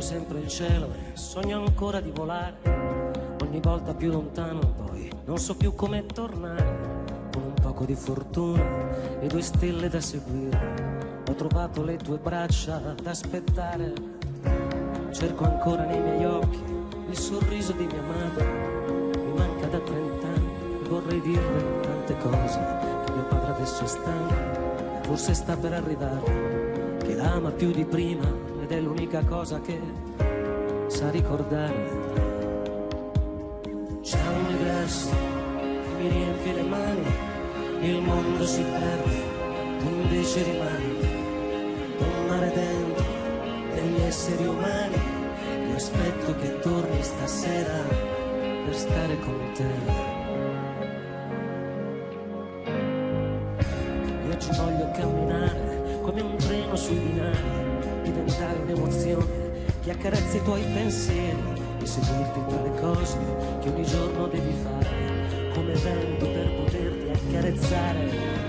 sempre il cielo e sogno ancora di volare. Ogni volta più lontano, poi non so più come tornare. Con un poco di fortuna e due stelle da seguire. Ho trovato le tue braccia ad aspettare. Cerco ancora nei miei occhi il sorriso di mia madre. Mi manca da trent'anni e vorrei dirle tante cose. Che mio padre adesso è stanco, forse sta per arrivare. Che l'ama più di prima ed è l'unica cosa che sa ricordare. C'è un universo che mi riempie le mani, il mondo si perde, invece rimani. Un mare dentro degli esseri umani, io aspetto che torni stasera per stare con te. Io ci voglio camminare come un treno sui binari, diventare un'emozione che accarezza i tuoi pensieri e seguirti tra le cose che ogni giorno devi fare, come vento per poterti accarezzare.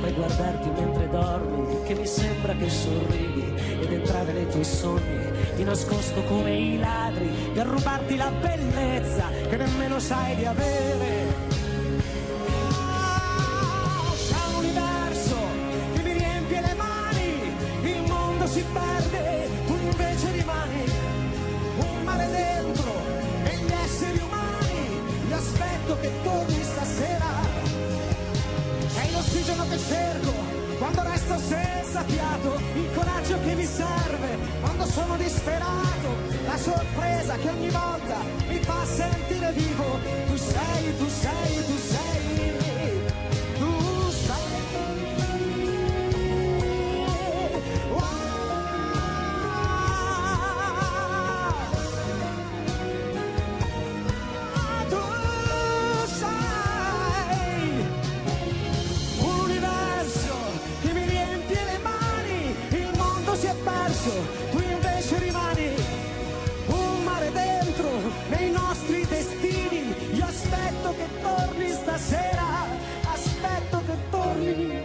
Poi guardarti mentre dormi, che mi sembra che sorridi, ed entrare nei tuoi sogni, di nascosto come i ladri, per rubarti la bellezza che nemmeno sai di avere. L'ossigeno che cerco quando resto senza fiato, il coraggio che mi serve quando sono disperato, la sorpresa che ogni volta mi fa sentire vivo. Tu sei, tu sei. Perso, tu invece rimani un mare dentro nei nostri destini. Io aspetto che torni stasera, aspetto che torni.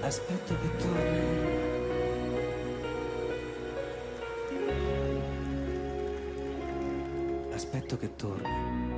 Aspetto che torni. Aspetto che torni.